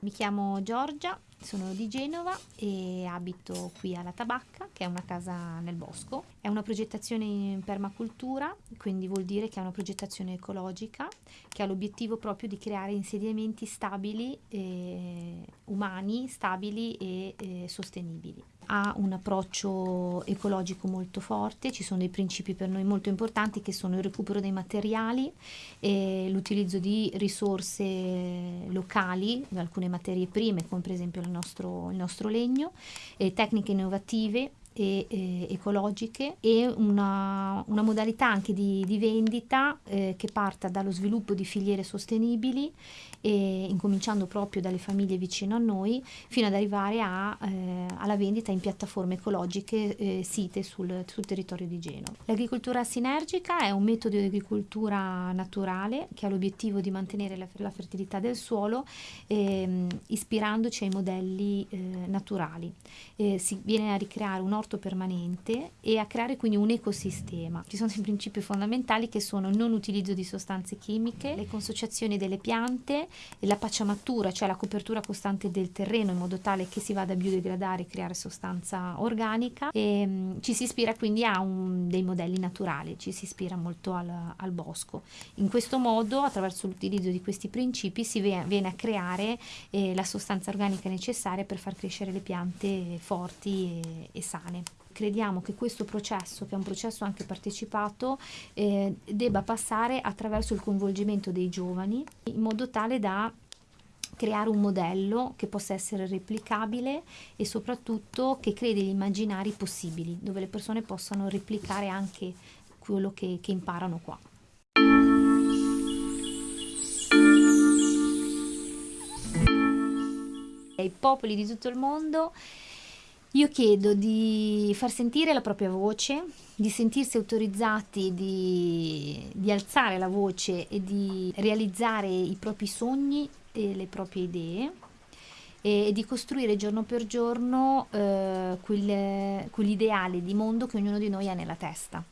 Mi chiamo Giorgia, sono di Genova e abito qui alla Tabacca, che è una casa nel bosco. È una progettazione in permacultura, quindi vuol dire che è una progettazione ecologica che ha l'obiettivo proprio di creare insediamenti stabili, eh, umani, stabili e eh, sostenibili ha un approccio ecologico molto forte, ci sono dei principi per noi molto importanti che sono il recupero dei materiali, l'utilizzo di risorse locali, alcune materie prime come per esempio il nostro, il nostro legno, tecniche innovative e, e ecologiche e una, una, modalità anche di, di vendita eh, che parta dallo sviluppo di filiere sostenibili e incominciando proprio dalle famiglie vicino a noi fino ad arrivare a, eh, alla vendita in piattaforme ecologiche eh, site sul, sul, territorio di Genova. L'agricoltura sinergica è un metodo di agricoltura naturale che ha l'obiettivo di mantenere la, la fertilità del suolo ehm, ispirandoci ai modelli eh, naturali. Eh, si viene a ricreare un orto permanente e a creare quindi un ecosistema. Ci sono dei principi fondamentali che sono il non utilizzo di sostanze chimiche, le consociazioni delle piante, la pacciamatura, cioè la copertura costante del terreno in modo tale che si vada a biodegradare e creare sostanza organica e mh, mm, ci si ispira quindi a un, dei modelli naturali, ci si ispira molto al, al bosco. In questo modo, attraverso l'utilizzo di questi principi, si viene a creare eh, la sostanza organica necessaria per far crescere le piante forti e, e sane. Crediamo che questo processo, che è un processo anche partecipato, eh, debba passare attraverso il coinvolgimento dei giovani in modo tale da creare un modello che possa essere replicabile e soprattutto che crei degli immaginari possibili, dove le persone possano replicare anche quello che, che imparano qua. I popoli di tutto il mondo io chiedo di far sentire la propria voce, di sentirsi autorizzati di, di, alzare la voce e di realizzare i propri sogni e le proprie idee e di costruire giorno per giorno eh, quel, quell'ideale di mondo che ognuno di noi ha nella testa.